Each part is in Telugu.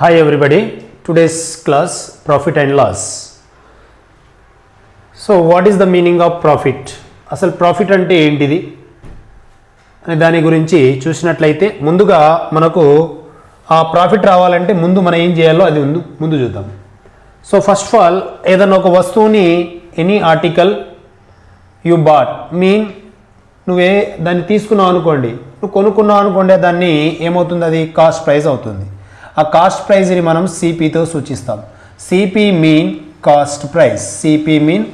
Hi everybody, today's class profit and loss. So what is the meaning of profit అసలు ప్రాఫిట్ అంటే ఏంటిది? అనే దాని గురించి చూసినట్లయితే ముందుగా మనకు ఆ ప్రాఫిట్ రావాలంటే ముందు మనం ఏం చేయాలో అది ముందు ముందు చూద్దాం. సో ఫస్ట్ ఆఫ్ ఆల్ ఏదైనా ఒక వస్తువుని any article you bought mean నువ్వే దాన్ని తీసుకున్నావు అనుకోండి. నువ్వు కొనుక్కున్నావు అనుకోండి దాన్ని ఏమవుతుంది? అది కాస్ట్ ప్రైస్ అవుతుంది. ఆ కాస్ట్ ప్రైజ్ని మనం సిపితో సూచిస్తాం. CP mean cost price CP mean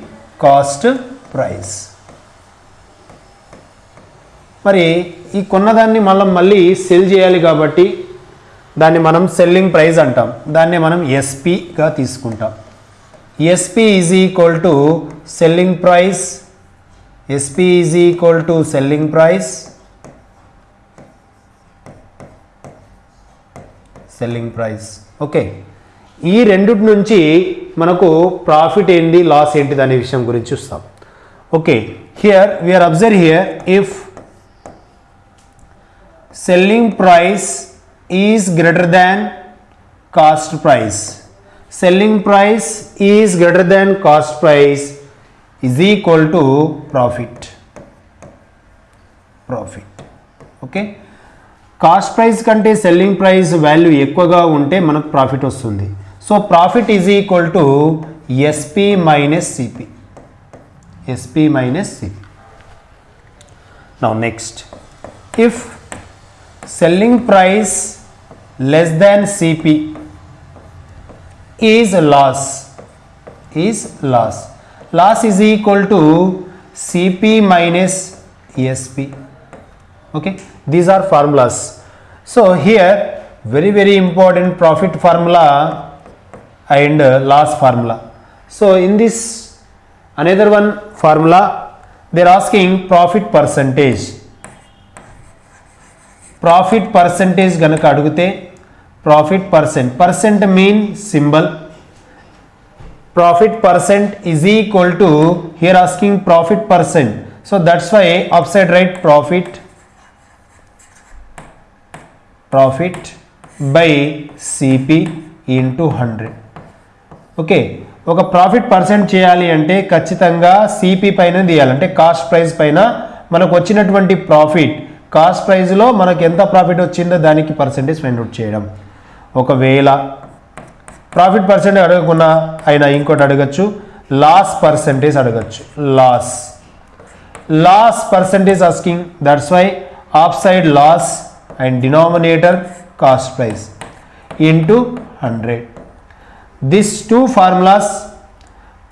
cost price మరి ఈ కొన్నదాన్ని మనం మళ్ళీ సెల్ చేయాలి కాబట్టి దాన్ని మనం సెల్లింగ్ ప్రైస్ అంటాం. దాన్ని మనం ఎస్పిగా తీసుకుంటాం. SP is equal to selling price SP is equal to selling price selling price okay ఈ రెండిటి నుంచి మనకు ప్రాఫిట్ ఏంటి లాస్ ఏంటిది అనే విషయం గురించి చూస్తాం. Okay here we are observe here if selling price is greater than cost price selling price is greater than cost price is equal to profit profit okay cost price కంటే సెల్లింగ్ ప్రైస్ వాల్యూ ఎక్కువగా ఉంటే మనకు ప్రాఫిట్ వస్తుంది. So profit is equal to SP minus CP SP minus CP now next if selling price less than CP is loss is loss loss is equal to CP minus SP okay these are formulas so here very very important profit formula and uh, loss formula so in this another one formula they're asking profit percentage profit percentage గనక అడిగితే profit percent percent mean symbol profit percent is equal to here asking profit percent so that's why upside right profit profit by CP into hundred okay ఒక ప్రాఫిట్ పర్సెంట్ చేయాలి అంటే ఖచ్చితంగా సిపి పైన తీయాలి. అంటే కాస్ట్ ప్రైస్ పైన మనకు వచ్చినటువంటి ప్రాఫిట్ కాస్ట్ ప్రైస్లో మనకు ఎంత ప్రాఫిట్ వచ్చిందో దానికి పర్సెంటేజ్ ఫైండ్ అవుట్ చేయడం. ఒకవేళ ప్రాఫిట్ పర్సెంటేజ్ అడగకుండా అయినా ఇంకోటి అడగచ్చు. లాస్ పర్సెంటేజ్ అడగచ్చు. Loss loss percentage asking that's why upside loss and denominator cost price into 100 these two formulas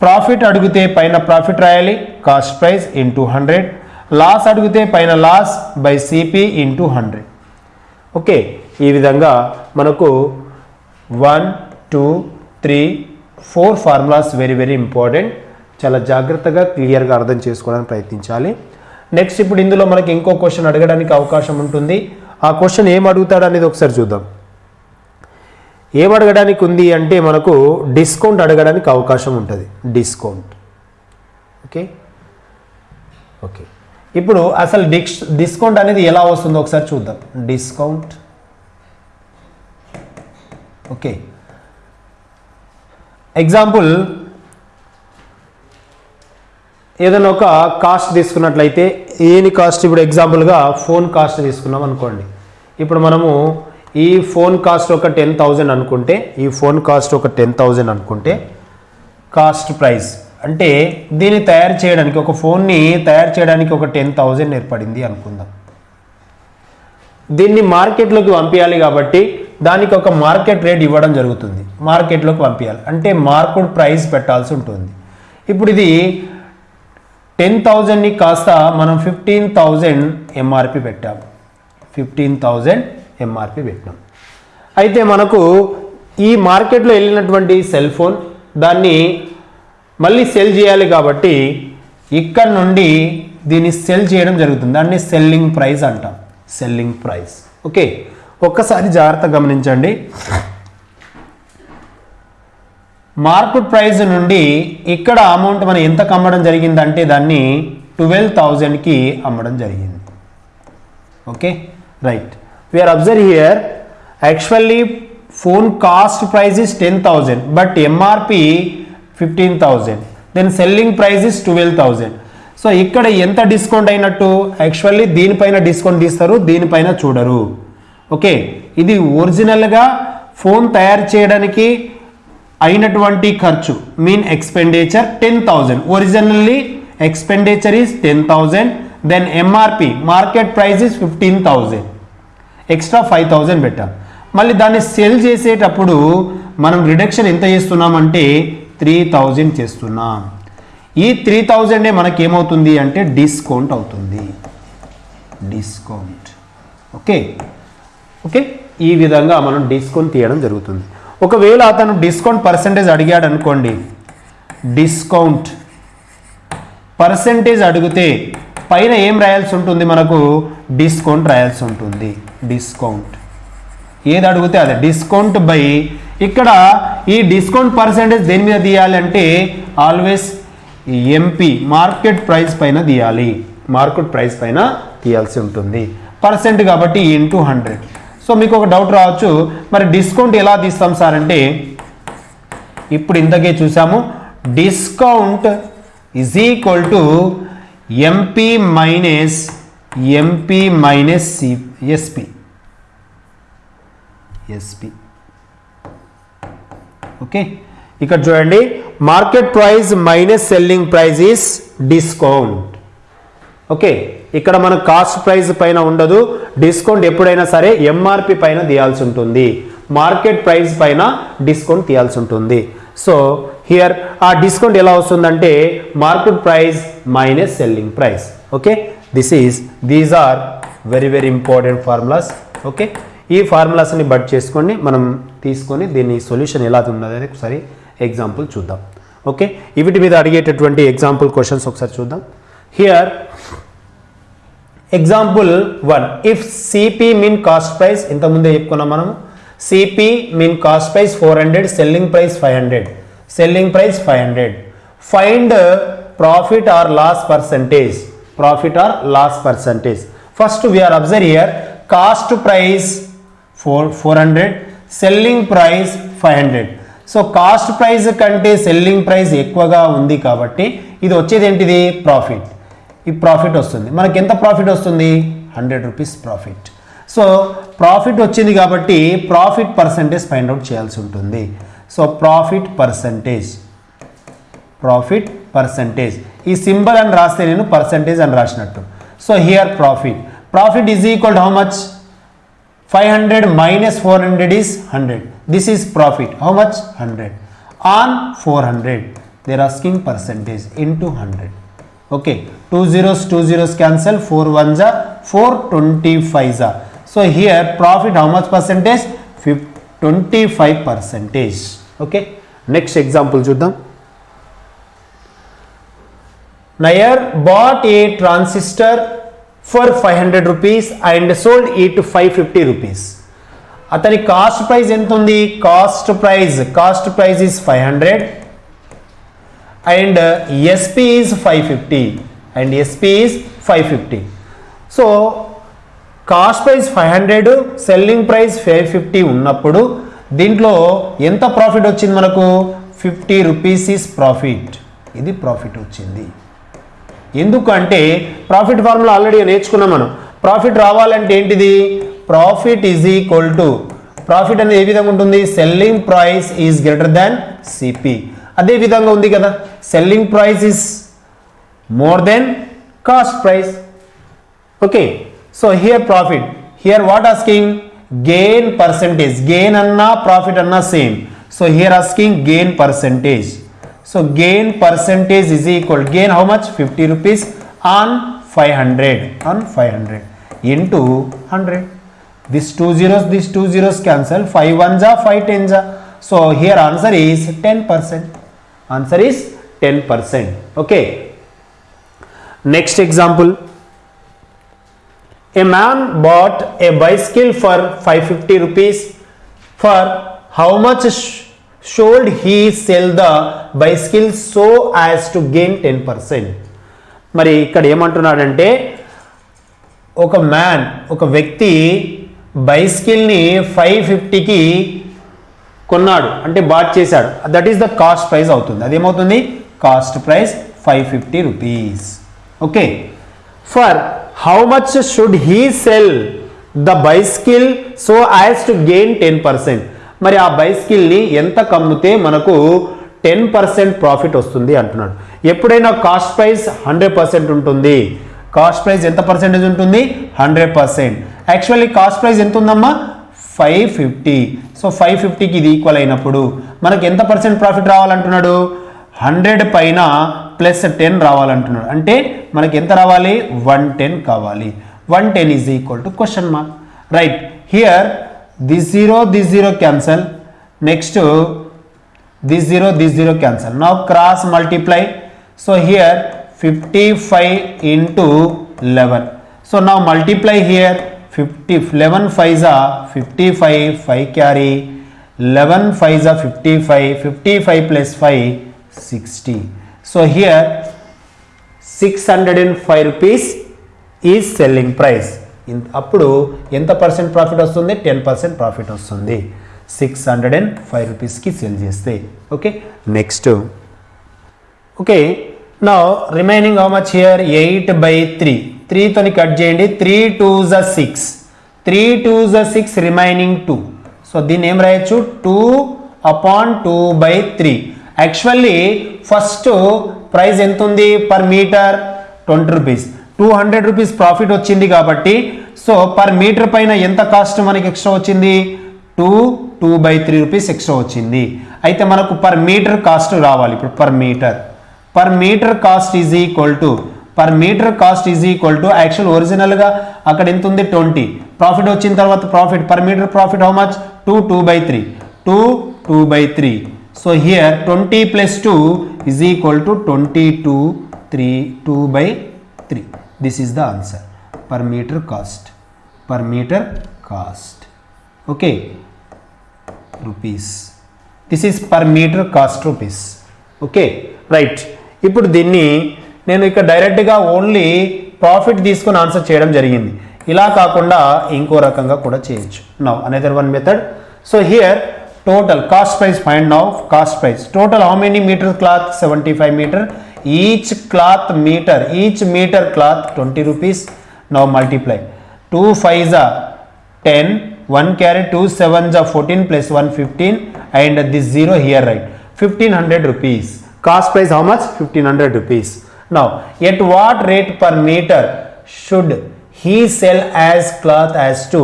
profit అడిగితే పైన ప్రాఫిట్ రాయాలి cost price into hundred loss అడిగితే పైన loss by CP into hundred okay ఈ విధంగా మనకు one two three four formulas very very important చాలా జాగ్రత్తగా క్లియర్గా అర్థం చేసుకోవడానికి ప్రయత్నించాలి. నెక్స్ట్ ఇప్పుడు ఇందులో మనకి ఇంకో క్వశ్చన్ అడగడానికి అవకాశం ఉంటుంది. ఆ క్వశ్చన్ ఏం అడుగుతాడు అనేది ఒకసారి చూద్దాం. ఏం అడగడానికి ఉంది అంటే మనకు డిస్కౌంట్ అడగడానికి అవకాశం ఉంటుంది. డిస్కౌంట్. ఓకే? ఓకే. ఇప్పుడు అసలు డిస్ డిస్కౌంట్ అనేది ఎలా వస్తుందో ఒకసారి చూద్దాం. డిస్కౌంట్. ఓకే. ఎగ్జాంపుల్ ఏదైనా ఒక కాస్ట్ తీసుకున్నట్లయితే ఏని కాస్ట్ ఇప్పుడు ఎగ్జాంపుల్గా ఫోన్ కాస్ట్ తీసుకున్నాం అనుకోండి. ఇప్పుడు మనము ఈ ఫోన్ కాస్ట్ ఒక టెన్ థౌజండ్ అనుకుంటే ఈ ఫోన్ కాస్ట్ ఒక టెన్ థౌజండ్ అనుకుంటే కాస్ట్ ప్రైస్ అంటే దీన్ని తయారు చేయడానికి ఒక ఫోన్ని తయారు చేయడానికి ఒక టెన్ థౌజండ్ ఏర్పడింది అనుకుందాం. దీన్ని మార్కెట్లోకి పంపించాలి కాబట్టి దానికి ఒక మార్కెట్ రేట్ ఇవ్వడం జరుగుతుంది. మార్కెట్లోకి పంపించాలి. అంటే మార్కెట్ ప్రైస్ పెట్టాల్సి ఉంటుంది. ఇప్పుడు ఇది టెన్ థౌజండ్ని కాస్త మనం ఫిఫ్టీన్ థౌజండ్ ఎంఆర్పి పెట్టాము. ఫిఫ్టీన్ థౌజండ్ ఎంఆర్పి పెట్టాం. అయితే మనకు ఈ మార్కెట్లో వెళ్ళినటువంటి సెల్ ఫోన్ దాన్ని మళ్ళీ సెల్ చేయాలి కాబట్టి ఇక్కడ నుండి దీన్ని సెల్ చేయడం జరుగుతుంది. దాన్ని సెల్లింగ్ ప్రైస్ అంటాం. Selling price. ఓకే? ఒక్కసారి జాగ్రత్త గమనించండి. మార్కెట్ ప్రైస్ నుండి ఇక్కడ అమౌంట్ మనం ఎంతకు అమ్మడం జరిగిందంటే దాన్ని ట్వెల్వ్ థౌజండ్కి అమ్మడం జరిగింది. Okay? Right. We are observe here actually phone cost price is ten thousand but MRP fifteen thousand then selling price is twelve thousand so ఇక్కడ ఎంత డిస్కౌంట్ అయినట్టు? యాక్చువల్లీ దీనిపైన డిస్కౌంట్ తీస్తారు దీనిపైన చూడరు. ఓకే? ఇది ఒరిజినల్గా ఫోన్ తయారు చేయడానికి అయినటువంటి ఖర్చు mean expenditure ten thousand originally expenditure is ten thousand then MRP market price is fifteen thousand extra five thousand పెట్టాం. మళ్ళీ దాన్ని సెల్ చేసేటప్పుడు మనం రిడక్షన్ ఎంత చేస్తున్నామంటే త్రీ థౌజండ్ చేస్తున్నాం. ఈ త్రీ థౌజండే మనకి ఏమవుతుంది అంటే డిస్కౌంట్ అవుతుంది. డిస్కౌంట్ ఓకే ఓకే ఈ విధంగా మనం డిస్కౌంట్ తీయడం జరుగుతుంది. ఒకవేళ అతను డిస్కౌంట్ పర్సంటేజ్ అడిగాడు అనుకోండి డిస్కౌంట్. పర్సంటేజ్ అడిగితే పైన ఏం రాయాల్సి ఉంటుంది మనకు? డిస్కౌంట్ రాయాల్సి ఉంటుంది. డిస్కౌంట్. ఏది అడిగితే అదే. డిస్కౌంట్ బై ఇక్కడ ఈ డిస్కౌంట్ పర్సంటేజ్ దేని మీద తీయాలి అంటే ఆల్వేస్ ఎంపీ మార్కెట్ ప్రైస్ పైన తీయాలి. మార్కెట్ ప్రైస్ పైన తీయాల్సి ఉంటుంది. పర్సెంట్ కాబట్టి ఇంటూ హండ్రెడ్. సో మీకు ఒక డౌట్ రావచ్చు. మరి డిస్కౌంట్ ఎలా తీస్తాం సార్ అంటే ఇప్పుడు ఇంతకే చూసాము. Discount is equal to MP minus MP minus C SP SP okay ఇక్కడ చూడండి. Market price minus selling price is discount okay ఇక్కడ మన కాస్ట్ ప్రైస్ పైన ఉండదు. డిస్కౌంట్ ఎప్పుడైనా సరే ఎంఆర్పి పైన తీయాల్సి ఉంటుంది. మార్కెట్ ప్రైస్ పైన డిస్కౌంట్ తీయాల్సి ఉంటుంది. సో హియర్ ఆ డిస్కౌంట్ ఎలా వస్తుందంటే market price minus selling price. Okay this is these are very very important formulas okay ఈ ఫార్ములాస్ని బట్ చేసుకొని మనం తీసుకొని దీని సొల్యూషన్ ఎలా ఉన్నది ఒకసారి ఎగ్జాంపుల్ చూద్దాం. ఓకే వీటి మీద అడిగేటటువంటి ఎగ్జాంపుల్ క్వశ్చన్స్ ఒకసారి చూద్దాం. Here example one if CP mean cost price ఇంతకుముందే చెప్పుకున్నాం మనం CP mean cost price four hundred selling price five hundred selling price five hundred find profit or loss percentage profit or loss percentage first we are observe here cost price four four hundred selling price five hundred so cost price కంటే సెల్లింగ్ ప్రైస్ ఎక్కువగా ఉంది కాబట్టి ఇది వచ్చేది ఏంటిది? ప్రాఫిట్ ఈ ప్రాఫిట్ వస్తుంది. మనకి ఎంత ప్రాఫిట్ వస్తుంది? Hundred rupees profit. So profit వచ్చింది కాబట్టి ప్రాఫిట్ పర్సంటేజ్ ఫైండ్ అవుట్ చేయాల్సి ఉంటుంది. So profit percentage. Profit percentage. ఈ సింబల్ అని రాస్తే నేను పర్సంటేజ్ అని రాసినట్టు. So here profit. Profit is equal how much? Five hundred minus 500 hundred 400 is 100 this is profit how much 100 on 400 they're asking percentage into 100 okay two zeros two zeros cancel 4 ones are 4 25 are so here profit how much percentage Fif- 25 percentage okay next example చూద్దాం Nair bought a transistor for 500 rupees and sold it 550 rupees. అతని కాస్ట్ ప్రైస్ ఎంత ఉంది cost price cost price is five hundred and SP is five fifty and SP is five fifty so cost price five hundred selling price five fifty ఉన్నప్పుడు దీంట్లో ఎంత ప్రాఫిట్ వచ్చింది మనకు? ఫిఫ్టీ రూపీస్ ఈస్ ప్రాఫిట్ ఇది ప్రాఫిట్ వచ్చింది. ఎందుకంటే ప్రాఫిట్ ఫార్ములా ఆల్రెడీ నేర్చుకున్నాం మనం. ప్రాఫిట్ రావాలంటే ఏంటిది? Profit is equal to profit అనేది ఏ విధంగా ఉంటుంది? Selling price is greater than CP అదే విధంగా ఉంది కదా. Selling price is more than cost price okay so here profit here what asking gain percentage gain అన్నా ప్రాఫిట్ అన్నా same so here asking gain percentage so gain percentage is equal gain how much fifty rupees on five hundred on five hundred into hundred this two zeros this two zeros cancel five one జా ఫైవ్ టెన్ జా so here answer is ten percent answer is ten percent okay next example A man bought a bicycle for 550 rupees. For how much sh- should he sell the bicycle so as to gain 10%? మరి ఇక్కడ ఏమంటున్నాడంటే ఒక మ్యాన్ ఒక వ్యక్తి బైస్కిల్ని ఫైవ్ ఫిఫ్టీకి కొన్నాడు అంటే బాట్ చేశాడు. That is the cost price అవుతుంది. అదేమవుతుంది? Cost price five fifty rupees okay for how much should he sell the bicycle so as to gain ten percent మరి ఆ బైస్కిల్ని ఎంత కమ్మితే మనకు టెన్ పర్సెంట్ ప్రాఫిట్ వస్తుంది అంటున్నాడు. ఎప్పుడైనా కాస్ట్ ప్రైస్ హండ్రెడ్ పర్సెంట్ ఉంటుంది. కాస్ట్ ప్రైస్ ఎంత పర్సెంటేజ్ ఉంటుంది? Hundred percent actually cost price ఎంత ఉందమ్మా ఫైవ్ ఫిఫ్టీ. సో ఫైవ్ ఫిఫ్టీకి ఇది ఈక్వల్ అయినప్పుడు మనకి ఎంత పర్సెంట్ ప్రాఫిట్ రావాలంటున్నాడు? హండ్రెడ్ పైన ప్లస్ టెన్ రావాలంటున్నాడు. అంటే మనకి ఎంత రావాలి? వన్ టెన్ కావాలి. One ten is equal to question mark right here this zero this zero cancel next this zero this zero cancel now cross multiply so here fifty five into eleven so now multiply here fifty eleven Faiza fifty five five carry eleven Faiza fifty five fifty five plus five sixty. So here six hundred and five rupees is selling price అప్పుడు ఎంత పర్సెంట్ ప్రాఫిట్ వస్తుంది? టెన్ పర్సెంట్ ప్రాఫిట్ వస్తుంది. సిక్స్ హండ్రెడ్ అండ్ ఫైవ్ రూపీస్కి సెల్ చేస్తే. ఓకే నెక్స్ట్ ఓకే నా remaining how much here eight by three త్రీతోని cut చేయండి. త్రీ టూ జ సిక్స్. త్రీ టూ జ సిక్స్ రిమైనింగ్ టూ. సో దీన్ని ఏం రాయొచ్చు? Two upon two by three. Actually first price ఎంత ఉంది per metre? Twenty rupees. Two hundred rupees profit వచ్చింది కాబట్టి సో పర్ మీటర్ పైన ఎంత కాస్ట్ మనకి ఎక్స్ట్రా వచ్చింది? Two two by three rupees extra వచ్చింది. అయితే మనకు పర్ మీటర్ కాస్ట్ రావాలి. ఇప్పుడు per metre. Per metre cost is equal to per metre cost is equal to actual ఒరిజినల్గా అక్కడ ఎంత ఉంది? ట్వంటీ. ప్రాఫిట్ వచ్చిన తర్వాత profit per metre profit how much two two by three two two by three so here twenty plus two is equal to twenty two three two by three this is the answer per metre cost per metre cost okay rupees this is per metre cost rupees okay right ఇప్పుడు దీన్ని నేను ఇక్కడ డైరెక్ట్గా ఓన్లీ ప్రాఫిట్ తీసుకొని ఆన్సర్ చేయడం జరిగింది. ఇలా కాకుండా ఇంకో రకంగా కూడా చేయొచ్చు. Now another one method so here total cost price find now cost price total how many metre cloth seventy five metre each cloth metre each metre cloth twenty rupees now multiply two five జా ten one carry two seven జా fourteen plus one fifteen and this zero here right fifteen hundred rupees cost price how much fifteen hundred rupees now at what rate per meter should he sell as cloth as to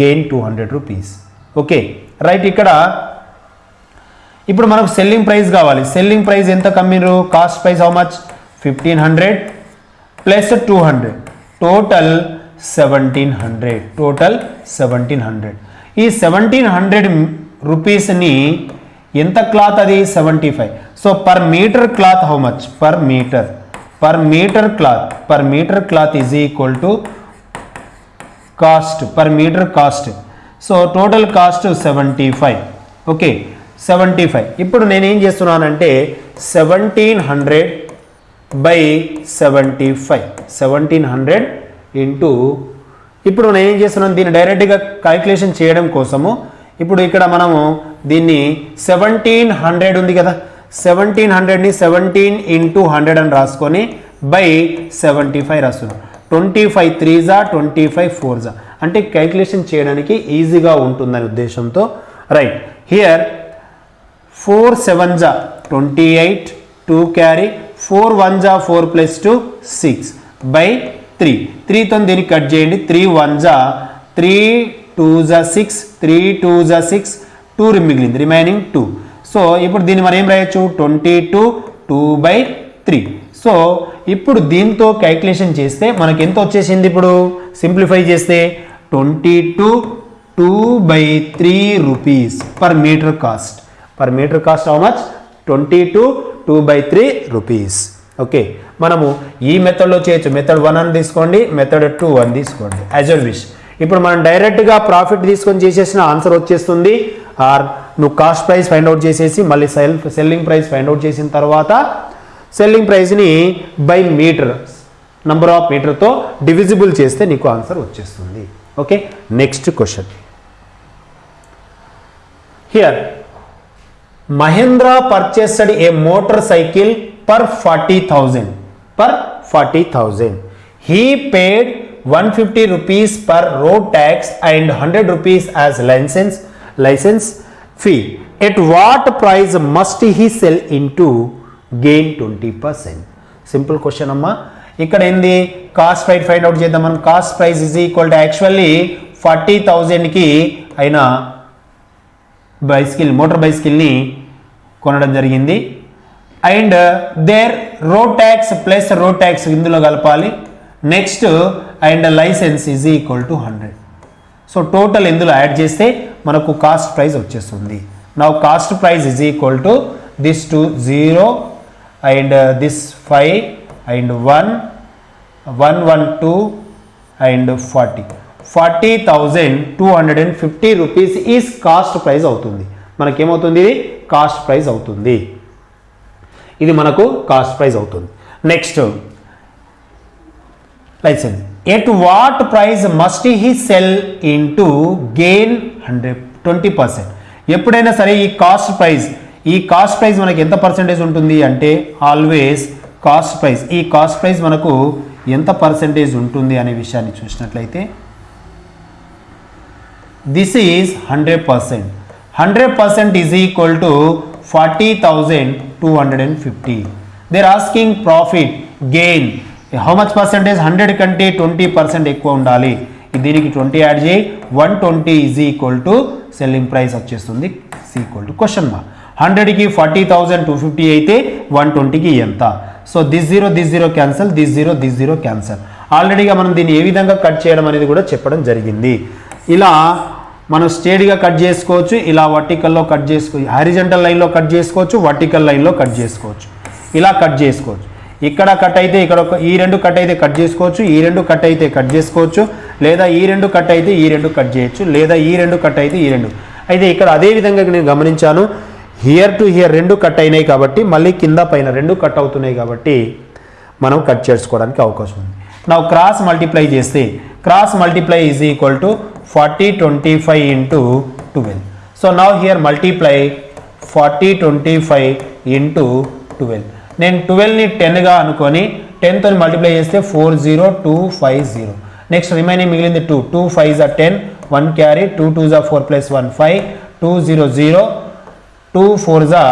gain 200 rupees? Okay right ఇక్కడ. ఇప్పుడు మనకు సెల్లింగ్ ప్రైస్ కావాలి. సెల్లింగ్ ప్రైస్ ఎంత కమ్మిరు cost price how much fifteen hundred plus two hundred total seventeen hundred total seventeen hundred ఈ సెవెంటీన్ హండ్రెడ్ రూపీస్ని ఎంత క్లాత్ అది? Seventy five so per metre cloth how much per metre per metre cloth per metre cloth is equal to cost per metre cost so total cost seventy five okay seventy five ఇప్పుడు నేనేం ఏం చేస్తున్నానంటే seventeen hundred by seventy five seventeen hundred into ఇప్పుడు నేను ఏం చేస్తున్నాను దీన్ని డైరెక్ట్గా క్యాల్కులేషన్ చేయడం కోసము. ఇప్పుడు ఇక్కడ మనము దీన్ని సెవెంటీన్ హండ్రెడ్ ఉంది కదా. సెవెంటీన్ హండ్రెడ్ని సెవెంటీన్ ఇంటూ హండ్రెడ్ అని రాసుకొని బై సెవెంటీ ఫైవ్ రాస్తున్నాం ట్వంటీ ఫైవ్ త్రీజా ట్వంటీ ఫైవ్ ఫోర్జా అంటే క్యాల్కులేషన్ చేయడానికి ఈజీగా ఉంటుందనే ఉద్దేశంతో. రైట్ హియర్ ఫోర్ సెవెన్ జా twenty eight two carry four one జా four plus two six by three త్రీతో దీనికి కట్ చేయండి? త్రీ వన్ జా త్రీ టూ జా సిక్స్ త్రీ టూ జా సిక్స్ టూ మిగిలింది. రిమైనింగ్ టూ సో ఇప్పుడు దీన్ని మనం ఏం రాయొచ్చు? Twenty two two by three. So ఇప్పుడు దీంతో క్యాల్కులేషన్ చేస్తే మనకి ఎంత వచ్చేసింది ఇప్పుడు? సింప్లిఫై చేస్తే twenty two two by three rupees per metre cost. Per metre cost how much twenty two two by three rupees. Okay మనము ఈ మెథడ్లో చేయొచ్చు. మెథడ్ వన్ అని తీసుకోండి మెథడ్ టూ అని తీసుకోండి. యాజ్ అ విష్ ఇప్పుడు మనం డైరెక్ట్గా ప్రాఫిట్ తీసుకొని చేసేసిన ఆన్సర్ వచ్చేస్తుంది. ఆర్ నువ్వు కాస్ట్ ప్రైస్ ఫైండ్ అవుట్ చేసేసి మళ్ళీ sell selling price find out చేసిన తర్వాత selling ప్రైస్ని by metre number of మీటర్తో డివిజిబుల్ చేస్తే నీకు ఆన్సర్ వచ్చేస్తుంది. Okay next question here Mahendra purchased a motorcycle per forty thousand per forty thousand he paid one fifty rupees per road tax and hundred rupees as licence fee at what price must he sell in to gain twenty percent simple question అమ్మా. ఇక్కడ ఏంది? కాస్ట్ ప్రైస్ ఫైండ్ అవుట్ చేద్దాం మనం. Cost price is equal to actually forty థౌజండ్కి అయిన బైసికిల్ మోటార్ బైస్కిల్ని కొనడం జరిగింది. And there road tax plus road tax ఇందులో కలపాలి. Next and licence is equal to hundred so total ఇందులో యాడ్ చేస్తే మనకు కాస్ట్ ప్రైస్ వచ్చేస్తుంది. నా cost price is equal to this two zero and this five and one one one two and forty forty thousand two hundred and fifty rupees is cost price అవుతుంది. మనకేమవుతుంది ఇది? కాస్ట్ ప్రైస్ అవుతుంది. ఇది మనకు కాస్ట్ ప్రైస్ అవుతుంది. Next licence at what price must he sell in to gain hundred twenty percent ఎప్పుడైనా సరే ఈ కాస్ట్ ప్రైస్ ఈ కాస్ట్ ప్రైస్ మనకి ఎంత పర్సెంటేజ్ ఉంటుంది అంటే ఆల్వేస్ కాస్ట్ ప్రైస్ ఈ కాస్ట్ ప్రైస్ మనకు ఎంత పర్సెంటేజ్ ఉంటుంది అనే విషయాన్ని చూసినట్లయితే this is hundred percent hundred percent is equal to forty thousand two hundred and fifty they're asking profit gain how much percentage hundred కంటే ట్వంటీ పర్సెంట్ ఎక్కువ ఉండాలి? దీనికి ట్వంటీ యాడ్ చేయి. One twenty is equal to selling price వచ్చేస్తుంది. ఈక్వల్ టు క్వశ్చన్ మార్క్ హండ్రెడ్కి ఫార్టీ థౌజండ్ టూ ఫిఫ్టీ అయితే వన్ ట్వంటీకి ఎంత? So this zero this zero cancel this zero this zero cancel ఆల్రెడీగా మనం దీన్ని ఏ విధంగా కట్ చేయడం అనేది కూడా చెప్పడం జరిగింది. ఇలా మనం స్టేడ్గా కట్ చేసుకోవచ్చు. ఇలా వర్టికల్లో కట్ చేసుకో హారిజంటల్ లైన్లో కట్ చేసుకోవచ్చు. వర్టికల్ లైన్లో కట్ చేసుకోవచ్చు. ఇలా కట్ చేసుకోవచ్చు. ఇక్కడ కట్ అయితే ఇక్కడ ఒక ఈ రెండు కట్ అయితే కట్ చేసుకోవచ్చు ఈ రెండు కట్ అయితే కట్ చేసుకోవచ్చు లేదా ఈ రెండు కట్ అయితే ఈ రెండు కట్ చేయొచ్చు లేదా ఈ రెండు కట్ అయితే ఈ రెండు. అయితే ఇక్కడ అదే విధంగా నేను గమనించాను హియర్ టు హియర్ రెండు కట్ అయినాయి కాబట్టి మళ్ళీ కింద పైన రెండు కట్ అవుతున్నాయి కాబట్టి మనం కట్ చేసుకోవడానికి అవకాశం ఉంది. నా క్రాస్ మల్టిప్లై చేస్తే cross multiply is equal to forty twenty five into twelve so now here multiply forty twenty five into twelve నేను ట్వెల్వ్ని టెన్గా అనుకొని టెన్తో మల్టిప్లై చేస్తే four zero two five zero next remaining మిగిలింది టూ టూ ఫైవ్ జా ten one carry two two జా four plus one five two zero zero two four జా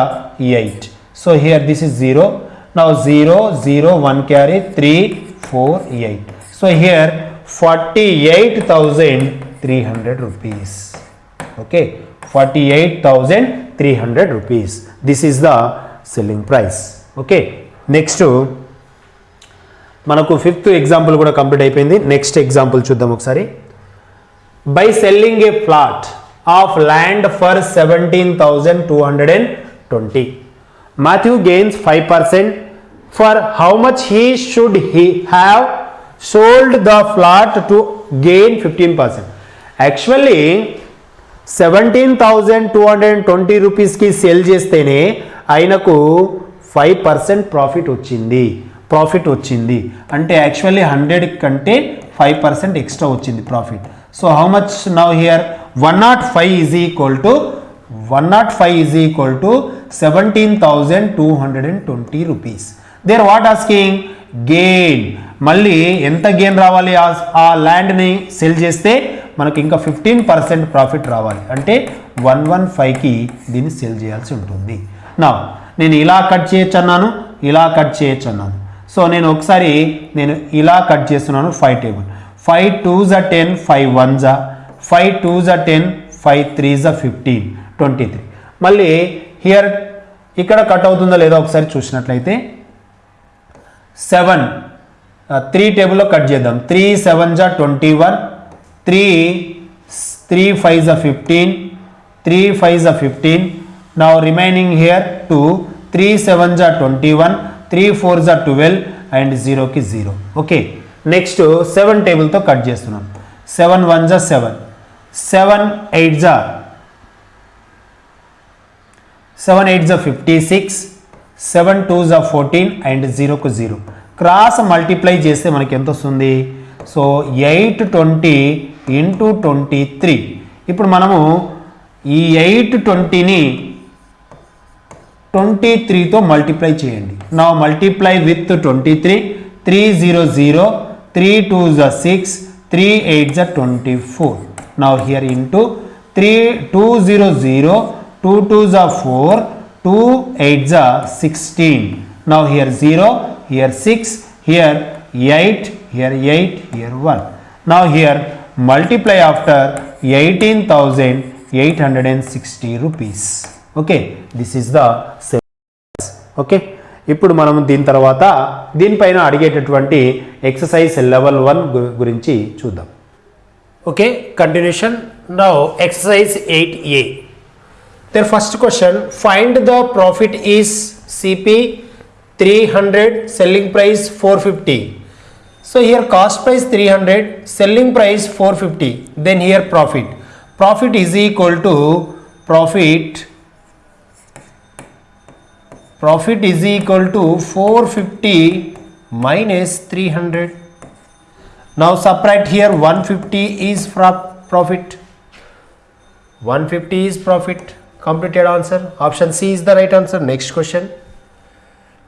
eight so here this is zero now zero zero one carry three four eight so here forty eight thousand three hundred rupees okay forty eight thousand three hundred rupees this is the selling price okay next మనకు ఫిఫ్త్ ఎగ్జాంపుల్ కూడా కంప్లీట్ అయిపోయింది. నెక్స్ట్ ఎగ్జాంపుల్ చూద్దాం ఒకసారి. By selling a plot of land for seventeen thousand two hundred and twenty Matthew gains five percent for how much he should he have sold the flat to gain fifteen percent actually seventeen thousand two hundred and twenty రూపీస్కి సేల్ చేస్తేనే ఆయనకు ఫైవ్ పర్సెంట్ ప్రాఫిట్ వచ్చింది. ప్రాఫిట్ వచ్చింది. అంటే యాక్చువల్లీ హండ్రెడ్ కంటే ఫైవ్ పర్సెంట్ ఎక్స్ట్రా వచ్చింది profit so how much now here one nought five is equal to one nought five is equal to seventeen thousand two hundred and twenty rupees they're what asking gain మళ్ళీ ఎంత గెయిన్ రావాలి? ఆ- ఆ ల్యాండ్ని సెల్ చేస్తే మనకి ఇంకా ఫిఫ్టీన్ పర్సెంట్ ప్రాఫిట్ రావాలి. అంటే వన్ వన్ ఫైవ్కి దీన్ని సెల్ చేయాల్సి ఉంటుంది. నా నేను ఇలా కట్ చేయొచ్చు అన్నాను ఇలా కట్ చేయొచ్చు అన్నాను సో నేను ఒకసారి నేను ఇలా కట్ చేస్తున్నాను ఫైవ్ టేబుల్. ఫైవ్ టూ జా టెన్ ఫైవ్ వన్ జా. ఫైవ్ టూ జా టెన్ ఫైవ్ త్రీ జా ఫిఫ్టీన్ ట్వంటీ త్రీ. మళ్ళీ హియర్ ఇక్కడ కట్ అవుతుందో లేదో ఒకసారి చూసినట్లయితే సెవెన్ త్రీ టేబుల్లో కట్ చేద్దాం. త్రీ సెవెన్ జా twenty one three three five జా ఫిఫ్టీన్ త్రీ ఫైవ్ జా ఫిఫ్టీన్ నా remaining here two three seven జా ట్వంటీ వన్ త్రీ ఫోర్ జా ట్వెల్వ్ అండ్ జీరోకి జీరో ఓకే నెక్స్ట్ సెవెన్ టేబుల్తో కట్ చేస్తున్నాం సెవెన్ వన్ జా సెవెన్ సెవెన్ ఎయిట్ జా సెవెన్ ఎయిట్ జా ఫిఫ్టీ సిక్స్ సెవెన్ టూ జా ఫోర్టీన్ అండ్ జీరోకు జీరో క్రాస్ మల్టిప్లై చేస్తే మనకి ఎంత వస్తుంది so eight twenty into twenty three ఇప్పుడు మనము ఈ ఎయిట్ ట్వంటీని ట్వంటీ త్రీతో మల్టిప్లై చేయండి. నా multiply with twenty three three zero zero three two జ సిక్స్ త్రీ ఎయిట్ జ ట్వంటీ ఫోర్ నా here into three two zero zero two two జ ఫోర్ టూ ఎయిట్ జ సిక్స్టీన్ నా here zero here six here eight here eight here one నా here multiply after eighteen thousand okay this is the syllabus okay ఇప్పుడు మనం దీని తర్వాత దీనిపైన అడిగేటటువంటి ఎక్సర్సైజ్ లెవెల్ వన్ గురించి చూద్దాం. Okay continuation now exercise eight a there first question find the profit is CP three hundred selling price four fifty so here cost price three hundred selling price four fifty then here profit profit is equal to profit Profit is equal to 450 minus 300. Now subtract here 150 is profit. 150 is profit. Completed answer. Option C is the right answer. Next question.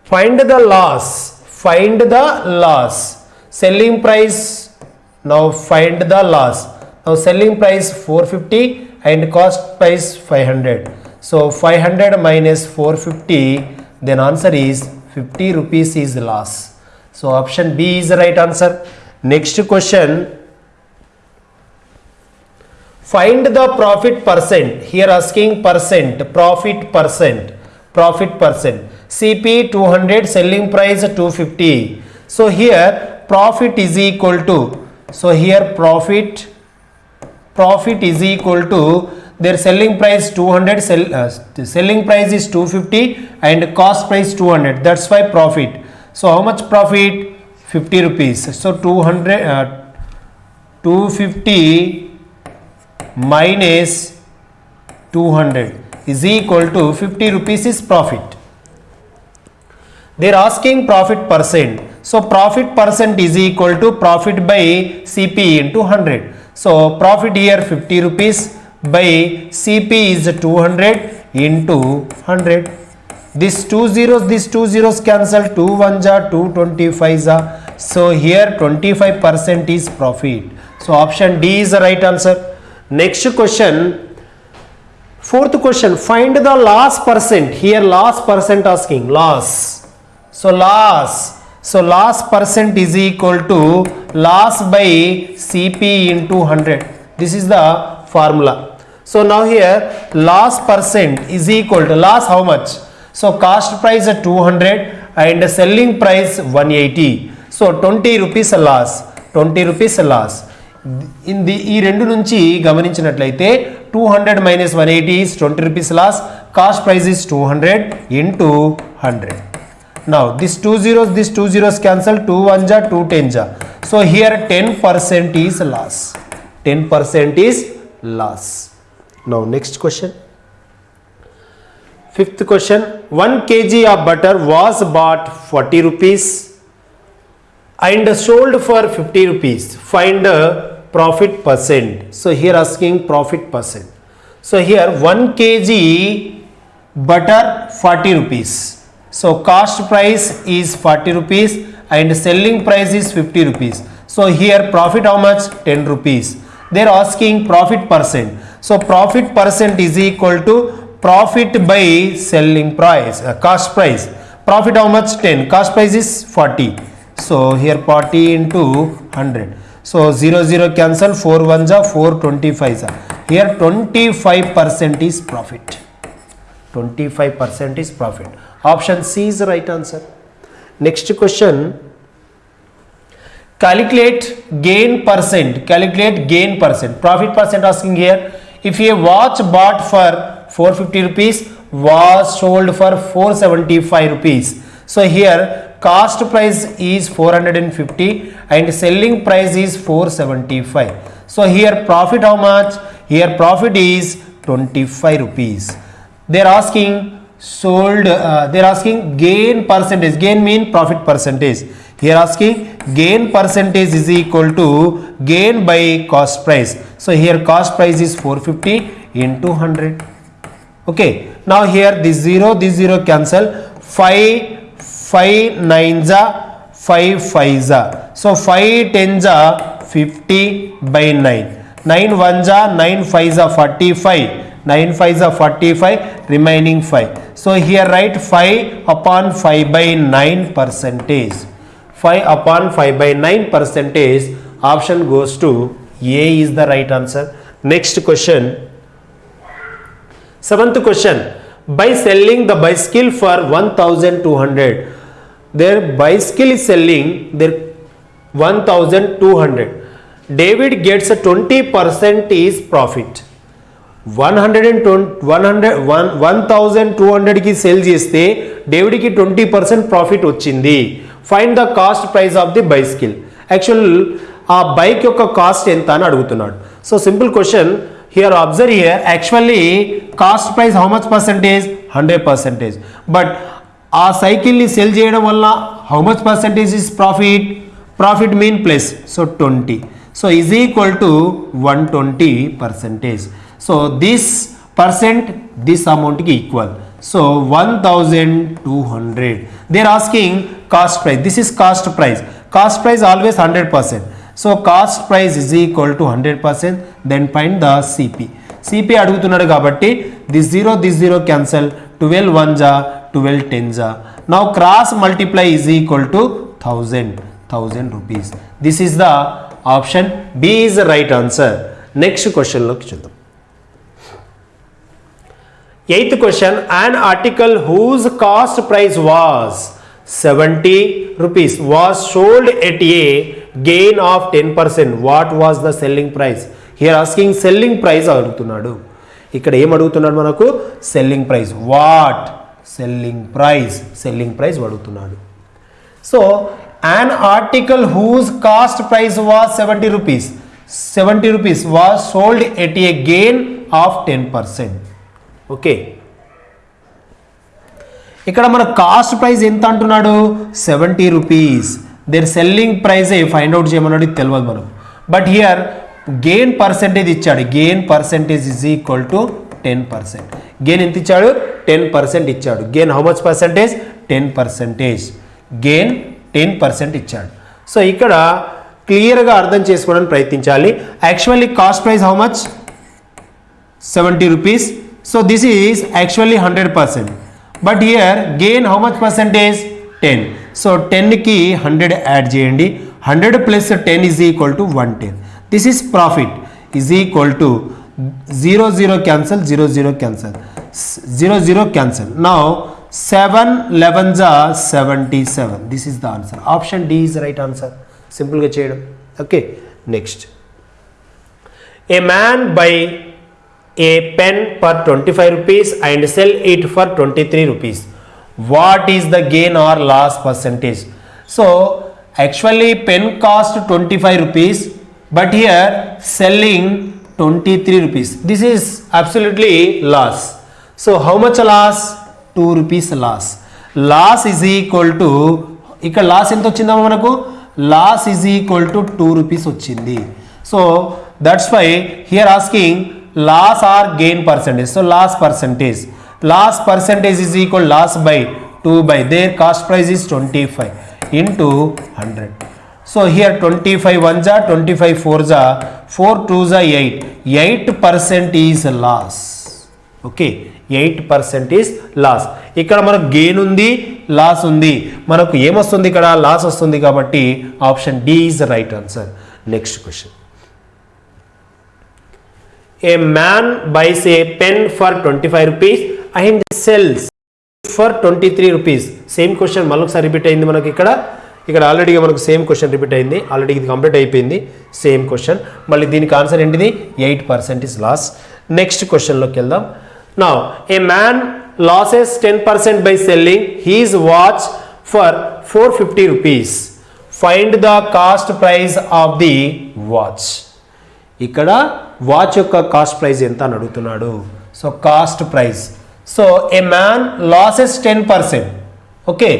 Find the loss. Find the loss. Selling price. Now find the loss. Now selling price 450 and cost price 500. So 500 minus 450 then answer is 50 rupees is loss. So option B is the right answer. Next question. Find the profit percent. Here asking percent, profit percent, profit percent. CP 200, selling price 250. So here profit is equal to, so here profit, profit is equal to their selling price 200, sell, uh, selling price is 250 and cost price 200. That's why profit. So how much profit? 50 rupees. So 200, uh, 250 minus 200 is equal to 50 rupees is profit. They are asking profit percent. So profit percent is equal to profit by CP into 100. So profit here 50 rupees by CP is 200 into 100. This two zeros, these two zeros cancel, 2 1 ja, 2 25. So here 25% is profit. So option D is the right answer. Next question. Fourth question. Find the loss percent. Here loss percent asking. Loss. So loss. So loss percent is equal to loss by CP into 100. This is the formula. So now here loss percent is equal to loss how much? So cost price at 200 and selling price 180. So 20 rupees a loss. 20 rupees a loss. In the ఈ రెండు నుంచి గమనించినట్లయితే two hundred minus one eighty is twenty rupees loss cost price is two hundred into hundred now this two zeros this two zeros cancel two one జా టూ టెన్ జా so here ten percent is loss ten percent is loss. Now, next question. Fifth question 1 kg of butter was bought 40 rupees and sold for 50 rupees. Find the profit percent. So, here asking profit percent. So, here 1 kg butter 40 rupees. So, cost price is 40 rupees and selling price is 50 rupees. So, here profit how much 10 rupees they're asking profit percent. So profit percent is equal to profit by selling price uh, cost price. Profit how much? 10 cost price is 40 so here 40 into 100 so 0 0 cancel. 4 1 ja 4 25 ja here 25 percent is profit. 25 percent is profit. Option c is the right answer. Next question calculate gain percent calculate gain percent. Profit percent asking here. If a watch bought for 450 rupees was sold for 475 rupees. So here cost price is 450 and selling price is 475 so here profit how much? Here profit is 25 rupees. They're asking sold uh, they're asking gain percentage. Gain mean profit percentage. Here asking gain percentage is equal to gain by cost price. So here cost price is 450 into 100 okay. Now here this 0 this 0 cancel. 5 5 9s are 5 5s are so 5 10s are 50 by 9 9 1s are 9 5s are 45 9 5s are 45 remaining 5 so here write 5 upon 5 by 9 percentage. 5 upon 5 by 9 percentage option goes to a is the right answer. Next question. Seventh question. By selling the bicycle for 1200 their bicycle is selling their 1200 david gets a 20% is profit 1200 కి సేల్ చేస్తే డేవిడ్కి ట్వంటీ పర్సెంట్ ప్రాఫిట్ వచ్చింది. Find the cost price of the bicycle actual ఆ బైక్ యొక్క కాస్ట్ ఎంత అని అడుగుతున్నాడు. So simple question here observe here actually cost price how much percentage hundred percentage but ఆ సైకిల్ని సెల్ చేయడం వల్ల how much percentage is profit profit mean plus so twenty so is equal to one twenty percentage so this percent this అమౌంట్కి equal so one thousand two hundred they're asking cost price this is cost price cost price always hundred percent so cost price is equal to hundred percent then find the CP CP అడుగుతున్నాడు కాబట్టి this zero this zero cancel twelve one జా ట్వెల్వ్ టెన్ జా now cross multiply is equal to thousand thousand rupees this is the option B is right answer next క్వశ్చన్లోకి చూద్దాం. Eighth question an article whose cost price was seventy rupees was sold at a gain of ten percent what was the selling price here asking selling price అడుగుతున్నాడు. ఇక్కడ ఏం అడుగుతున్నాడు మనకు? Selling price what selling price selling price అడుగుతున్నాడు. So an article whose cost price was seventy rupees seventy rupees was sold at a gain of ten percent okay. ఇక్కడ మన కాస్ట్ ప్రైస్ ఎంత అంటున్నాడు? Seventy rupees. Their selling price find out చేయమన్నాడు తెలియదు మనం బట్ హియర్ గెయిన్ పర్సెంటేజ్ ఇచ్చాడు. Gain percentage is equal to ten percent gain ఎంత ఇచ్చాడు? టెన్ పర్సెంట్ ఇచ్చాడు. Gain how much percentage ten percentage gain ten percent ఇచ్చాడు. సో ఇక్కడ క్లియర్గా అర్థం చేసుకోవడానికి ప్రయత్నించాలి. Actually cost price how much seventy rupees So this is actually 100%. But here gain how much percent is 10. So 10 ki 100 at GND. 100 plus 10 is equal to 110. This is profit is equal to 0 0 cancel 0 0 cancel 0 0 cancel. Now 7 11s are 77. This is the answer. Option D is the right answer. Simple ga. Okay. Next. A man by a pen for 25 rupees and sell it for 23 rupees. What is the gain or loss percentage? So actually pen cost 25 rupees but here selling 23 rupees. This is absolutely loss. So how much loss? 2 rupees loss. Loss is equal to ఇక్కడ లాస్ ఎంత వచ్చిందమ్మా మనకు loss is equal to two rupees వచ్చింది so that's why here asking loss or gain percentage so loss percentage loss percentage is equal loss by two by their cost price is twenty five into hundred so here twenty five one జా ట్వంటీ ఫైవ్ ఫోర్ జా ఫోర్ టూ జా eight eight percent is loss okay eight percent is loss ఇక్కడ మనకు గెయిన్ ఉంది లాస్ ఉంది. మనకు ఏమొస్తుంది ఇక్కడ? లాస్ వస్తుంది కాబట్టి option D is the right answer next question a man buys a pen for twenty five rupees and sells for twenty three rupees same question మళ్ళొకసారి రిపీట్ అయింది మనకి ఇక్కడ. ఇక్కడ ఆల్రెడీగా మనకు సేమ్ క్వశ్చన్ రిపీట్ అయింది. ఆల్రెడీ ఇది కంప్లీట్ అయిపోయింది. సేమ్ క్వశ్చన్ మళ్ళీ దీనికి ఆన్సర్ ఏంటిది? Eight percent is loss next క్వశ్చన్లోకి వెళ్దాం. నా a man loses ten percent by selling his watch for four fifty rupees find the cost price of the watch ఇక్కడ వాచ్ యొక్క కాస్ట్ ప్రైస్ ఎంత అని అడుగుతున్నాడు. So cost price. So a man loses ten percent. Okay.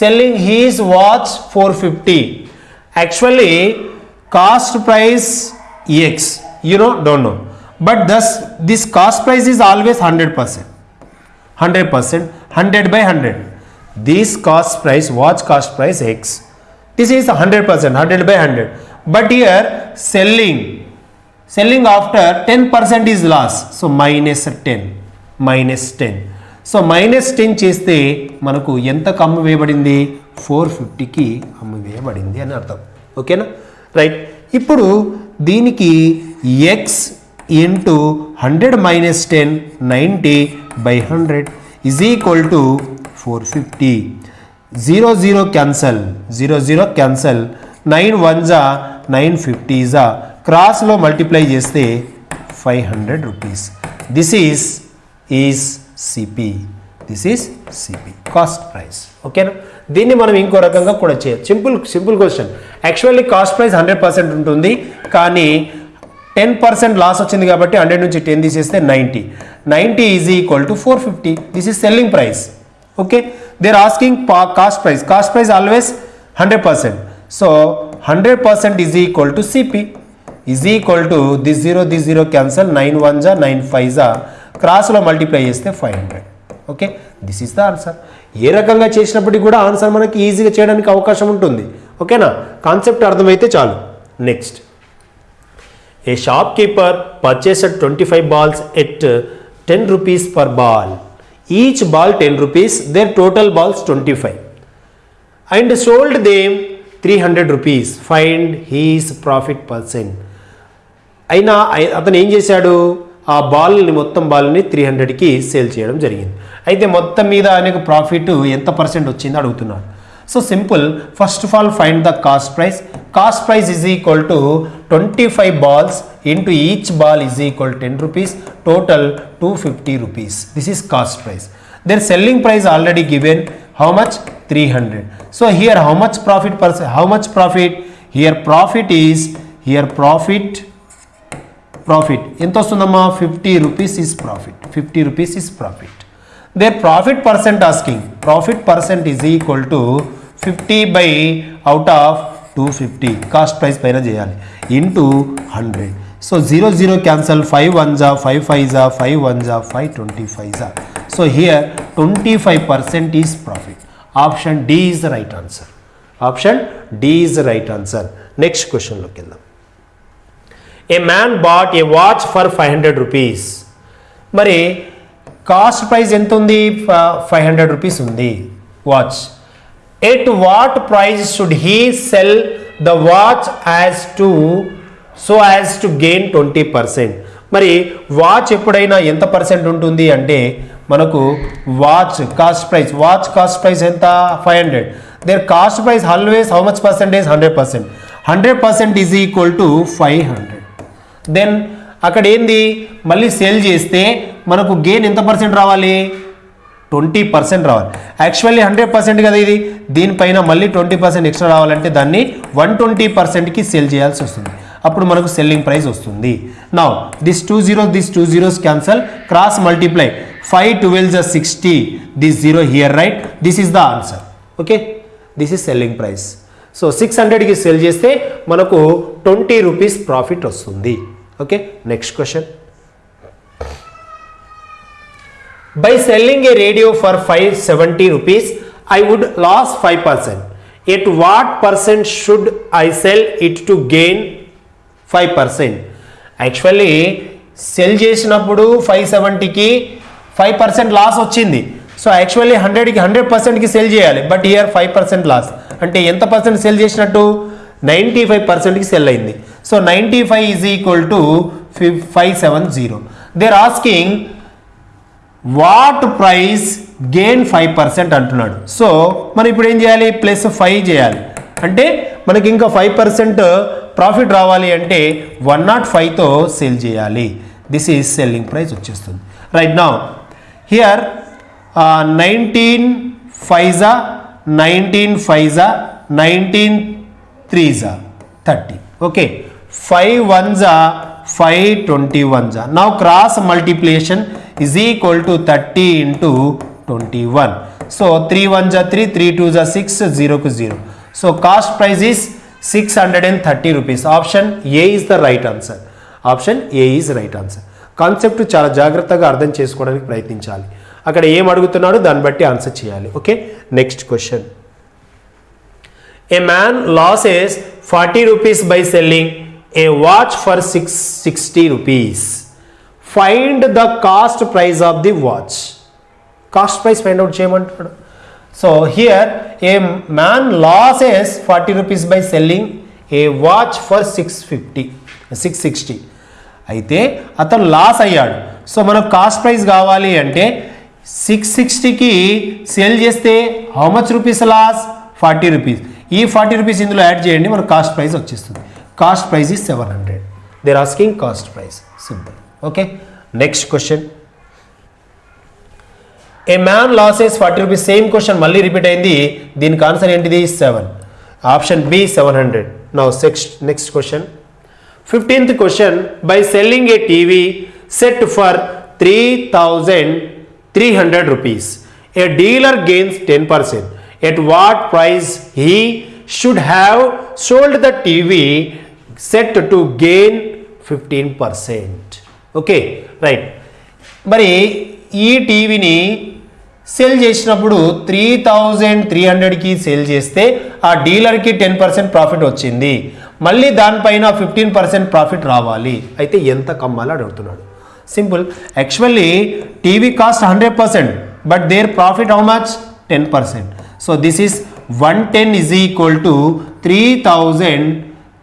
Selling his watch four fifty. Actually cost price X you know don't know but thus this cost price is always hundred percent hundred percent hundred by hundred this cost price watch cost price X this is hundred percent hundred by hundred but here selling selling after ten percent is loss so minus ten minus ten so minus ten చేస్తే మనకు ఎంత అమ్ము వేయబడింది? ఫోర్ ఫిఫ్టీకి అమ్ము వేయబడింది అని అర్థం. ఓకేనా? రైట్ ఇప్పుడు దీనికి X into hundred minus ten ninety by hundred is equal to four fifty zero zero cancel zero zero cancel nine one జా నైన్ ఫిఫ్టీ ఇజా క్రాస్లో మల్టిప్లై చేస్తే five hundred rupees. This is is CP this is CP cost price. ఓకేనా? దీన్ని మనం ఇంకో రకంగా కూడా చేయొచ్చు simple simple question. Actually cost price hundred percent ఉంటుంది కానీ టెన్ పర్సెంట్ లాస్ వచ్చింది కాబట్టి హండ్రెడ్ నుంచి టెన్ తీసేస్తే ninety. Ninety is equal to four fifty. This is selling price. Okay? They're asking cost price. Cost price always hundred percent. So hundred percent is equal to CP is equal to this zero this zero cancel nine one జా నైన్ ఫైవ్ జా క్రాస్లో మల్టిప్లై చేస్తే five hundred okay this is the answer ఏ రకంగా చేసినప్పటికీ కూడా ఆన్సర్ మనకి ఈజీగా చేయడానికి అవకాశం ఉంటుంది. ఓకేనా కాన్సెప్ట్ అర్థమైతే చాలు. Next a shopkeeper shopkeeper purchased 25 balls at uh, 10 rupees per ball. Each ball 10 rupees, their total balls 25. And sold them 300 rupees find his profit percent అయినా అతను ఏం చేశాడు? ఆ బాల్ని మొత్తం బాల్ని త్రీ హండ్రెడ్కి సేల్ చేయడం జరిగింది. అయితే మొత్తం మీద ఆయనకు ప్రాఫిట్ ఎంత పర్సెంట్ వచ్చిందో అడుగుతున్నాడు so simple first of all find the cost price cost price is equal to twenty five balls into each ball is equal ten rupees total two fifty rupees this is cost price then selling price already given how much three hundred so here how much profit percent how much profit here profit is here profit profit ఎంత వస్తుందమ్మా fifty rupees is profit fifty rupees is profit there profit percent asking profit percent is equal to fifty by out of two fifty cost price పైన చేయాలి into hundred so zero zero cancel five one జా ఫైవ్ ఫైవ్ జా ఫైవ్ వన్ జా ఫైవ్ ట్వంటీ ఫైవ్ జా so here Twenty five percent is profit option D is right answer option D is right answer next క్వశ్చన్లోకి వెళ్దాం a man bought a watch for five hundred rupees మరి కాస్ట్ ప్రైస్ ఎంత ఉంది? ఫైవ్ హండ్రెడ్ రూపీస్ ఉంది watch at what price should he sell the watch as to so as to gain twenty percent మరి వాచ్ ఎప్పుడైనా ఎంత పర్సెంట్ ఉంటుంది అంటే మనకు watch cost price watch cost price ఎంత? Five hundred their cost price always how much percentage hundred percent hundred percent is equal to five hundred then అక్కడ ఏంది? మళ్ళీ సేల్ చేస్తే మనకు గెయిన్ ఎంత పర్సెంట్ రావాలి? ట్వంటీ పర్సెంట్ రావాలి. యాక్చువల్లీ హండ్రెడ్ పర్సెంట్ కదా ఇది? దీనిపైన మళ్ళీ ట్వంటీ పర్సెంట్ ఎక్స్ట్రా రావాలంటే దాన్ని వన్ ట్వంటీ పర్సెంట్కి సేల్ చేయాల్సి వస్తుంది. అప్పుడు మనకు సెల్లింగ్ ప్రైస్ వస్తుంది. Now this two zero this two zeros cancel cross multiply five twelve జ sixty this zero here right this is the answer okay this is selling price so six హండ్రెడ్కి సెల్ చేస్తే మనకు ట్వంటీ రూపీస్ ప్రాఫిట్ వస్తుంది okay next question By selling a radio for 570 rupees, I would lose 5%. At what percent should I sell it to gain 5%? Actually sell చేసినప్పుడు ఫైవ్ సెవెంటీకి ఫైవ్ పర్సెంట్ లాస్ వచ్చింది. సో యాక్చువల్లీ హండ్రెడ్కి హండ్రెడ్ పర్సెంట్కి సెల్ చేయాలి. But here five percent loss అంటే ఎంత పర్సెంట్ సెల్ చేసినట్టు? నైంటీ ఫైవ్ పర్సెంట్కి సెల్ అయింది. So ninety five is equal to five seven zero they're asking what price gain five percent అంటున్నాడు. సో మనం ఇప్పుడు ఏం చేయాలి? ప్లస్ ఫైవ్ చేయాలి. అంటే మనకి ఇంకా ఫైవ్ పర్సెంట్ ప్రాఫిట్ రావాలి అంటే వన్ నాట్ ఫైవ్తో సేల్ చేయాలి. దిస్ ఈజ్ సెల్లింగ్ ప్రైస్ వచ్చేస్తుంది. రైట్ నా Here uh, 19 5 19 5 19 3 30. Okay. 5 1s are 5 are. Now cross multiplication is equal to 30 into 21. So 3 1s are 3, 3 2s are 6, 0 to 0. So cost price is 630 rupees. Option A is the right answer. Option A is right answer. Concept చాలా జాగ్రత్తగా అర్థం చేసుకోవడానికి ప్రయత్నించాలి. అక్కడ ఏం అడుగుతున్నాడో దాన్ని బట్టి ఆన్సర్ చేయాలి. Okay? Next question. A man loses forty rupees by selling a watch for six sixty rupees find the cost price of the watch cost price find out చేయమంటాడు so here a man loses forty rupees by selling a watch for six fifty six sixty అయితే అతను లాస్ అయ్యాడు. సో మనకు కాస్ట్ ప్రైస్ కావాలి అంటే సిక్స్ సిక్స్టీకి సేల్ చేస్తే how much rupees loss? Forty rupees ఈ ఫార్టీ రూపీస్ ఇందులో యాడ్ చేయండి మనకు కాస్ట్ ప్రైస్ వచ్చేస్తుంది. Cost price is seven hundred they're asking cost price simple okay next question a man loses forty rupees same question మళ్ళీ రిపీట్ అయింది. దీనికి ఆన్సర్ ఏంటిది? Seven option B seven hundred now six next question fifteenth question by selling a TV set for three thousand three hundred rupees a dealer gains ten percent at what price he should have sold the TV set to gain fifteen percent okay right మరి ఈ టీవీని సెల్ చేసినప్పుడు త్రీ థౌజండ్ త్రీ హండ్రెడ్కి సేల్ చేస్తే ఆ డీలర్కి టెన్ పర్సెంట్ ప్రాఫిట్ వచ్చింది. మళ్ళీ దానిపైన ఫిఫ్టీన్ పర్సెంట్ ప్రాఫిట్ రావాలి. అయితే ఎంత కమ్మాలి అడుగుతున్నాడు. Simple actually TV cost hundred percent but their profit how much ten percent so this is one ten is equal to three thousand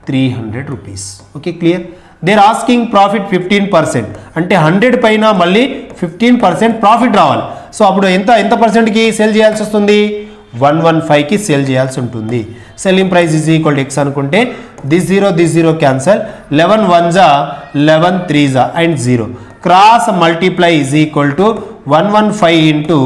three hundred rupees okay clear they're asking profit fifteen percent అంటే హండ్రెడ్ పైన మళ్ళీ ఫిఫ్టీన్ పర్సెంట్ ప్రాఫిట్ రావాలి. సో అప్పుడు ఎంత ఎంత పర్సెంట్కి సేల్ చేయాల్సి వస్తుంది? వన్ వన్ ఫైవ్కి సేల్ చేయాల్సి ఉంటుంది. Selling price is equal X అనుకుంటే this zero this zero cancel eleven one జా లెవెన్ త్రీ జా and zero cross multiply is equal to one one five into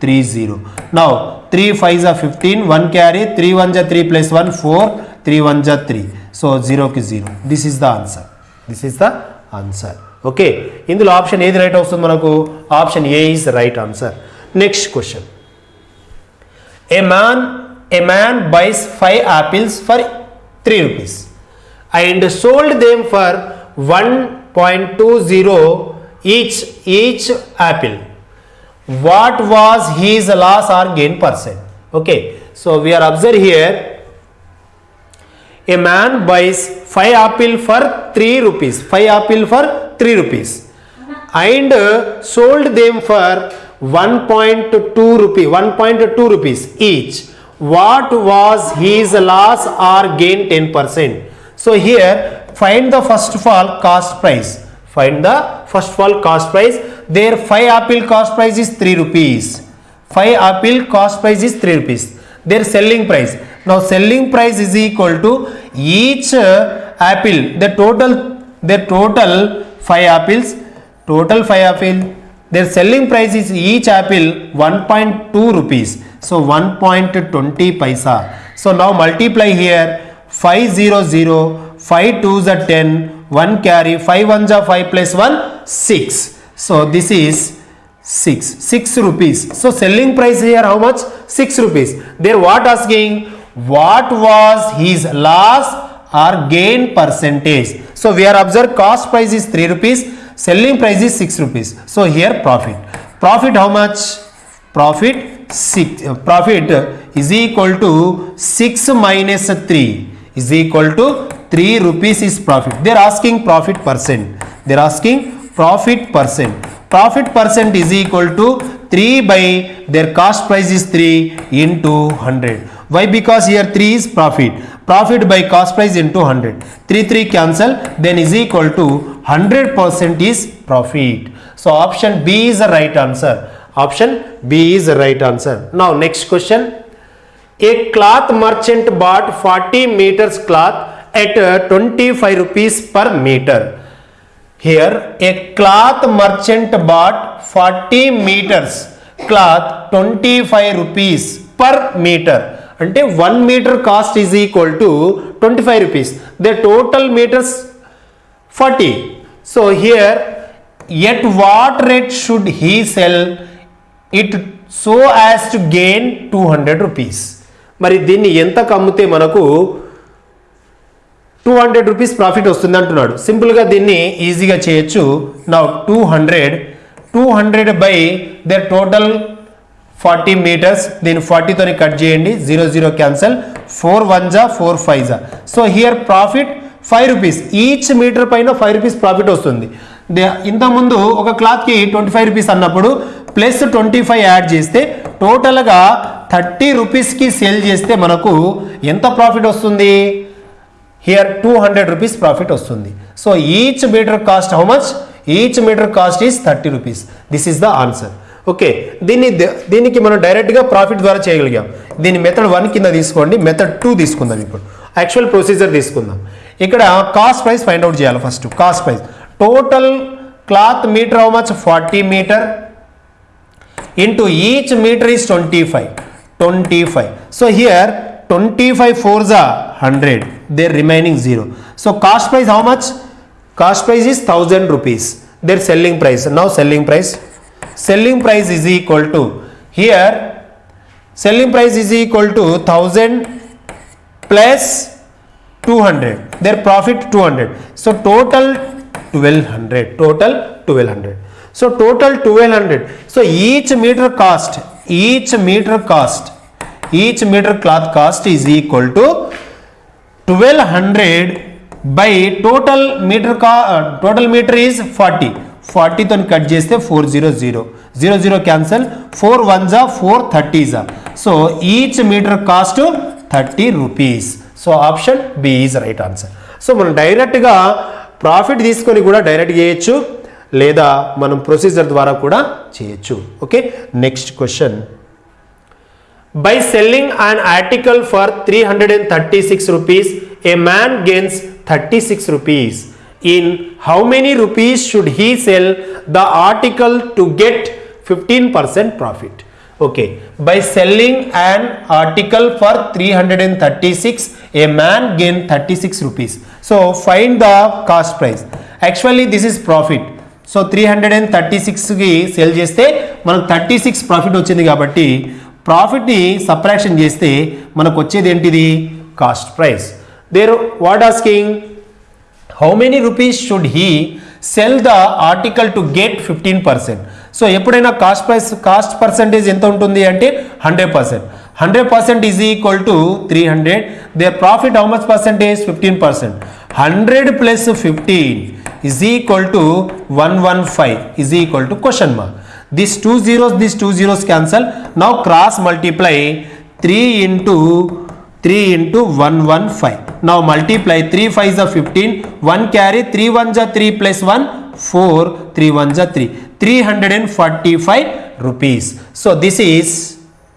three zero now three five జా fifteen one carry three one జా three plus one four three one జా త్రీ సో జీరోకి zero this is the answer this is the answer okay ఇందులో ఆప్షన్ ఏది రైట్ వస్తుంది మనకు? Option A is right answer next question A man, a man buys 5 apples for 3 rupees and sold them for 1.20 each, each apple. What was his loss or gain percent? Okay, so we are observed here a man buys 5 apple for 3 rupees, 5 apple for 3 rupees and sold them for 1.2 rupee 1.2 rupees each. What was his loss or gain 10% so here find the first of all cost price. Find the first of all cost price. Their 5 apple cost price is 3 rupees. 5 apple cost price is 3 rupees. Their selling price. Now selling price is equal to each uh, apple. The total their total 5 apples. Total 5 apple their selling price is each apple 1.2 rupees. So 1.20 paisa. So now multiply here. 500 5 2s are 10 1 carry 5 1s are 5 plus 1 6 so this is 6 6 rupees. So selling price here how much? 6 rupees. There what asking? What was his loss or gain percentage? So we are observe cost price is 3 rupees selling price is 6 rupees. So here profit. Profit how much? Profit 6 uh, profit is equal to 6 minus 3 is equal to 3 rupees is profit. They are asking profit percent. They are asking profit percent. Profit percent is equal to 3 by their cost price is 3 into 100 why? Because here 3 is profit. Profit by cost price into 100 3 3 cancel then is equal to 100 percent is profit so option b is the right answer option b is the right answer now next question a cloth merchant bought 40 meters cloth at uh, 25 rupees per meter here a cloth merchant bought 40 meters cloth 25 rupees per meter అంటే one metre cost is equal to twenty five rupees the total metres forty so here at what rate should he sell it so as to gain two hundred rupees మరి దీన్ని ఎంత కమ్మితే మనకు టూ హండ్రెడ్ రూపీస్ ప్రాఫిట్ వస్తుంది అంటున్నాడు. సింపుల్గా దీన్ని ఈజీగా చేయొచ్చు. నా two hundred two hundred by the total forty metres దీన్ని ఫార్టీతోని కట్ చేయండి. Zero zero cancel four one జా ఫోర్ ఫైవ్ జా so here profit five rupees. Each metre పైన ఫైవ్ రూపీస్ ప్రాఫిట్ వస్తుంది. దే- ఇంతకుముందు ఒక క్లాత్కి ట్వంటీ ఫైవ్ రూపీస్ అన్నప్పుడు ప్లస్ ట్వంటీ ఫైవ్ యాడ్ చేస్తే టోటల్గా థర్టీ రూపీస్కి సేల్ చేస్తే మనకు ఎంత ప్రాఫిట్ వస్తుంది? Here two hundred rupees profit వస్తుంది. So each metre cost how much? Each metre cost is thirty rupees. This is the answer. Okay. దీన్ని దీనికి మనం డైరెక్ట్గా ప్రాఫిట్ ద్వారా చేయగలిగాం. దీన్ని మెథడ్ వన్ కింద తీసుకోండి. మెథడ్ టూ తీసుకుందాం ఇప్పుడు. యాక్చువల్ ప్రొసీజర్ తీసుకుందాం. ఇక్కడ కాస్ట్ ప్రైస్ ఫైండ్ అవుట్ చేయాలి first cost price total cloth metre how much forty metre into each meter is 25 25 so here 25 fours are 100 their remaining zero so cost price how much cost price is 1000 rupees their selling price now selling price selling price is equal to here selling price is equal to 1000 plus 200 their profit 200 so total 1200 total 1200 so total 1200 so each meter cost each meter cost each meter cloth cost is equal to 1200 by total meter ca- uh, total meter is 40 40 తో కట్ చేస్తే four zero zero zero zero cancel four one జా ఫోర్ థర్టీ జా so each metre cost thirty rupees so option B is right answer. So మనం డైరెక్ట్గా ప్రాఫిట్ తీసుకొని కూడా డైరెక్ట్ చేయొచ్చు లేదా మనం ప్రొసీజర్ ద్వారా కూడా చేయొచ్చు. Okay next question. By selling an article for three hundred and thirty six rupees a man gains thirty six rupees in how many rupees should he sell the article to get fifteen percent profit okay by selling an article for three hundred and thirty six a man thirty 36 rupees. So find the cost price. Actually, this is profit. So three hundred and thirty సిక్స్కి సేల్ చేస్తే మనకు థర్టీ సిక్స్ ప్రాఫిట్ వచ్చింది కాబట్టి ప్రాఫిట్ని సప్రాక్షన్ చేస్తే మనకు వచ్చేది ఏంటిది cost price there what asking how many rupees should he sell the article to get fifteen percent so ఎప్పుడైనా కాస్ట్ ప్రైస్ కాస్ట్ పర్సెంటేజ్ ఎంత ఉంటుంది అంటే hundred percent 100 percent is equal to 300 their profit how much percent is 15 percent. 100 plus 15 is equal to 115 is equal to question mark. These two zeros these two zeros cancel. Now cross multiply 3 into 3 into 115 now multiply 3 5 is 15 1 carry 3 1 is 3 plus 1 4 3 1 is 3 345 rupees. So this is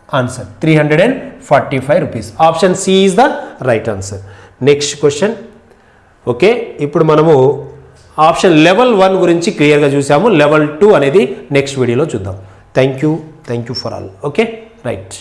answer. 345 rupees. Option c is the right answer. Next question. Okay ఇప్పుడు మనము ఆప్షన్ లెవెల్ వన్ గురించి క్లియర్గా చూసాము. లెవెల్ టూ అనేది నెక్స్ట్ వీడియోలో చూద్దాం. Thank you thank you for all okay right